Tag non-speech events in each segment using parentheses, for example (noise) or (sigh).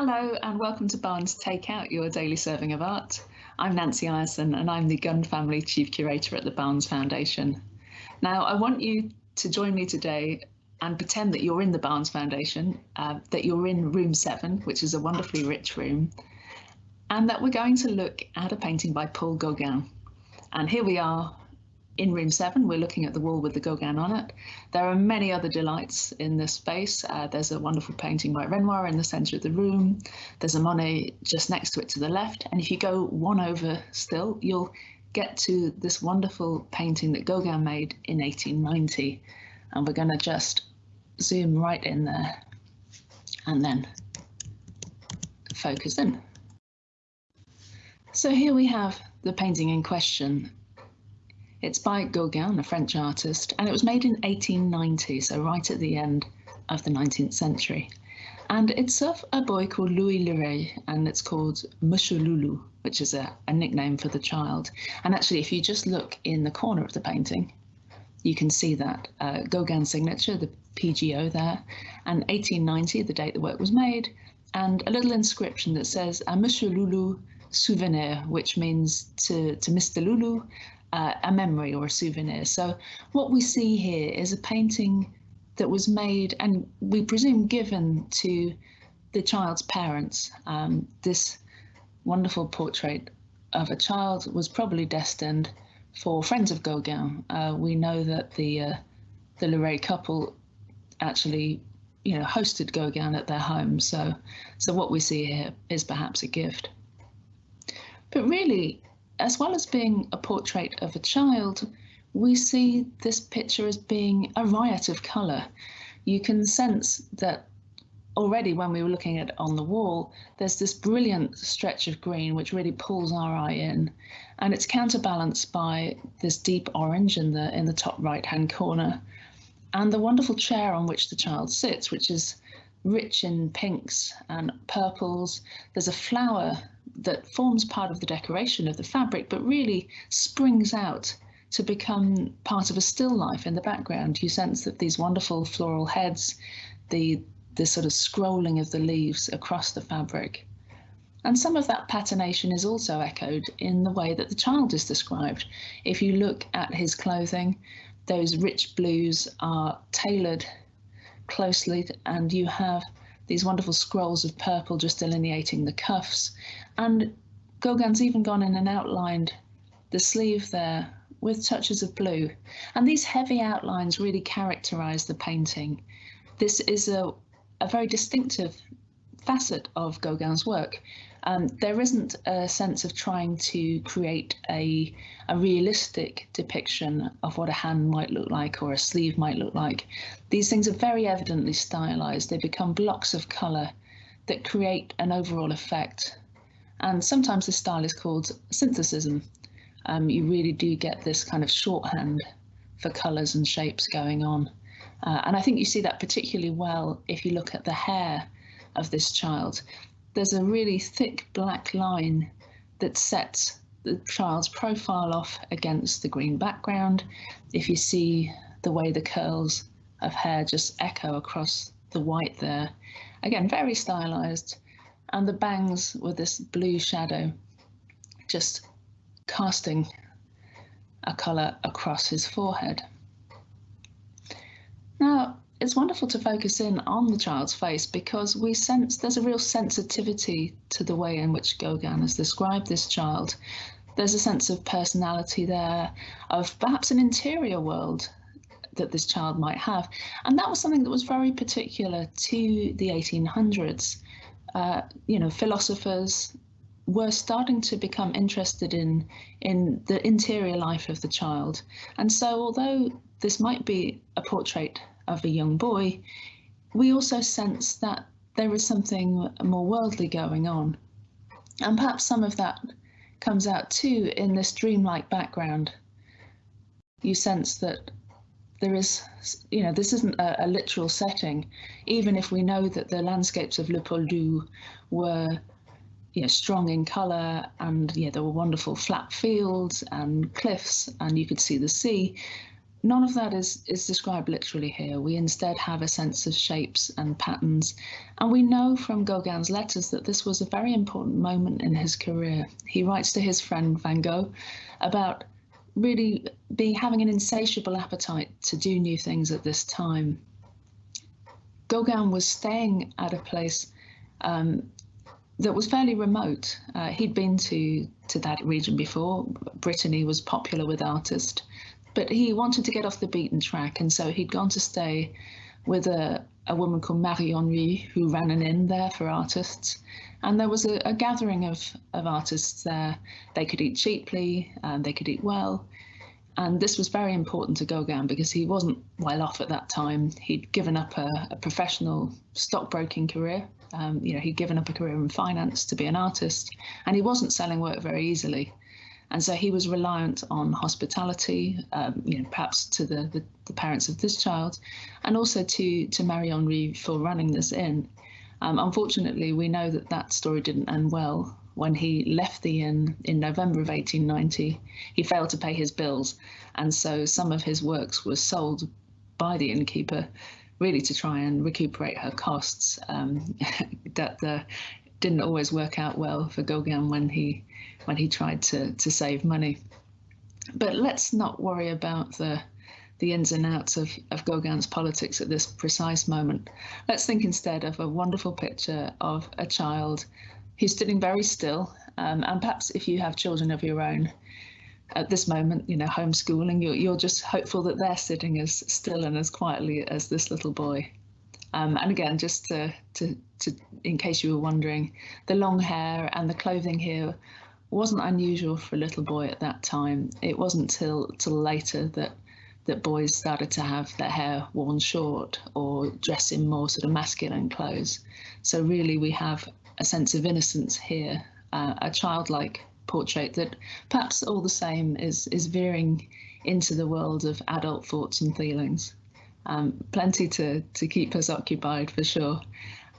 Hello and welcome to Barnes Take Out, your daily serving of art. I'm Nancy Ireson and I'm the Gunn Family Chief Curator at the Barnes Foundation. Now, I want you to join me today and pretend that you're in the Barnes Foundation, uh, that you're in room seven, which is a wonderfully rich room, and that we're going to look at a painting by Paul Gauguin. And here we are in room seven, we're looking at the wall with the Gauguin on it. There are many other delights in this space. Uh, there's a wonderful painting by Renoir in the centre of the room. There's a Monet just next to it to the left. And if you go one over still, you'll get to this wonderful painting that Gauguin made in 1890. And we're going to just zoom right in there and then focus in. So here we have the painting in question it's by Gauguin, a French artist, and it was made in 1890, so right at the end of the 19th century. And it's of a boy called Louis Leray, and it's called Monsieur Loulou, which is a, a nickname for the child. And actually, if you just look in the corner of the painting, you can see that uh, Gauguin signature, the PGO there, and 1890, the date the work was made, and a little inscription that says, "A Monsieur Loulou souvenir, which means to, to Mr. Loulou, uh, a memory or a souvenir. So what we see here is a painting that was made and we presume given to the child's parents. Um, this wonderful portrait of a child was probably destined for friends of Gauguin. Uh, we know that the uh, the Leray couple actually, you know, hosted Gauguin at their home. So, so what we see here is perhaps a gift. But really, as well as being a portrait of a child, we see this picture as being a riot of colour. You can sense that already when we were looking at it on the wall, there's this brilliant stretch of green which really pulls our eye in, and it's counterbalanced by this deep orange in the in the top right hand corner, and the wonderful chair on which the child sits, which is rich in pinks and purples. There's a flower that forms part of the decoration of the fabric, but really springs out to become part of a still life in the background. You sense that these wonderful floral heads, the the sort of scrolling of the leaves across the fabric. And some of that patination is also echoed in the way that the child is described. If you look at his clothing, those rich blues are tailored closely and you have these wonderful scrolls of purple just delineating the cuffs. And Gauguin's even gone in and outlined the sleeve there with touches of blue. And these heavy outlines really characterize the painting. This is a, a very distinctive facet of Gauguin's work. Um, there isn't a sense of trying to create a, a realistic depiction of what a hand might look like or a sleeve might look like. These things are very evidently stylized. They become blocks of color that create an overall effect. And sometimes this style is called synthetism. Um, you really do get this kind of shorthand for colors and shapes going on. Uh, and I think you see that particularly well if you look at the hair of this child. There's a really thick black line that sets the child's profile off against the green background. If you see the way the curls of hair just echo across the white there, again, very stylized. And the bangs with this blue shadow just casting a colour across his forehead. It's wonderful to focus in on the child's face because we sense there's a real sensitivity to the way in which Gauguin has described this child. There's a sense of personality there, of perhaps an interior world that this child might have. And that was something that was very particular to the 1800s. Uh, you know, philosophers were starting to become interested in in the interior life of the child. And so although this might be a portrait of a young boy, we also sense that there is something more worldly going on. And perhaps some of that comes out too in this dreamlike background. You sense that there is, you know, this isn't a, a, literal setting, even if we know that the landscapes of Le Pouldu were, you know, strong in colour and, yeah, there were wonderful flat fields and cliffs and you could see the sea none of that is, is described literally here. We instead have a sense of shapes and patterns. And we know from Gauguin's letters that this was a very important moment in his career. He writes to his friend Van Gogh about really being having an insatiable appetite to do new things at this time. Gauguin was staying at a place um, that was fairly remote. Uh, he'd been to to that region before. Brittany was popular with artists, but he wanted to get off the beaten track, and so he'd gone to stay with a, a woman called Marie Henry who ran an inn there for artists. And there was a, a gathering of, of artists there. They could eat cheaply, and they could eat well. And this was very important to Gauguin because he wasn't well off at that time. He'd given up a, a professional stockbroking career. Um, you know, he'd given up a career in finance to be an artist, and he wasn't selling work very easily. And so he was reliant on hospitality, um, you know, perhaps to the, the, the, parents of this child, and also to, to Marie Henry for running this inn. Um, unfortunately, we know that that story didn't end well. When he left the inn in November of 1890, he failed to pay his bills, and so some of his works were sold by the innkeeper, really to try and recuperate her costs. Um, (laughs) that the didn't always work out well for Gauguin when he when he tried to to save money. But let's not worry about the the ins and outs of, of Gauguin's politics at this precise moment. Let's think instead of a wonderful picture of a child who's sitting very still. Um, and perhaps if you have children of your own at this moment, you know, homeschooling, you're, you're just hopeful that they're sitting as still and as quietly as this little boy. Um, and again, just to, to, to, in case you were wondering, the long hair and the clothing here wasn't unusual for a little boy at that time. It wasn't till till later that that boys started to have their hair worn short or dress in more sort of masculine clothes. So really, we have a sense of innocence here, uh, a childlike portrait that perhaps all the same is is veering into the world of adult thoughts and feelings um, plenty to, to keep us occupied for sure.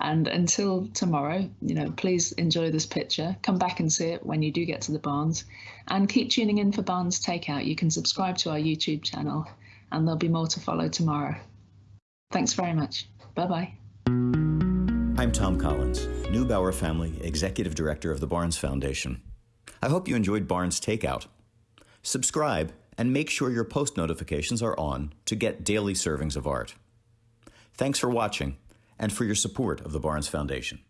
And until tomorrow, you know, please enjoy this picture. Come back and see it when you do get to the Barnes. And keep tuning in for Barnes Takeout. You can subscribe to our YouTube channel, and there'll be more to follow tomorrow. Thanks very much. Bye bye. I'm Tom Collins, Neubauer Family Executive Director of the Barnes Foundation. I hope you enjoyed Barnes Takeout. Subscribe and make sure your post notifications are on to get daily servings of art. Thanks for watching and for your support of the Barnes Foundation.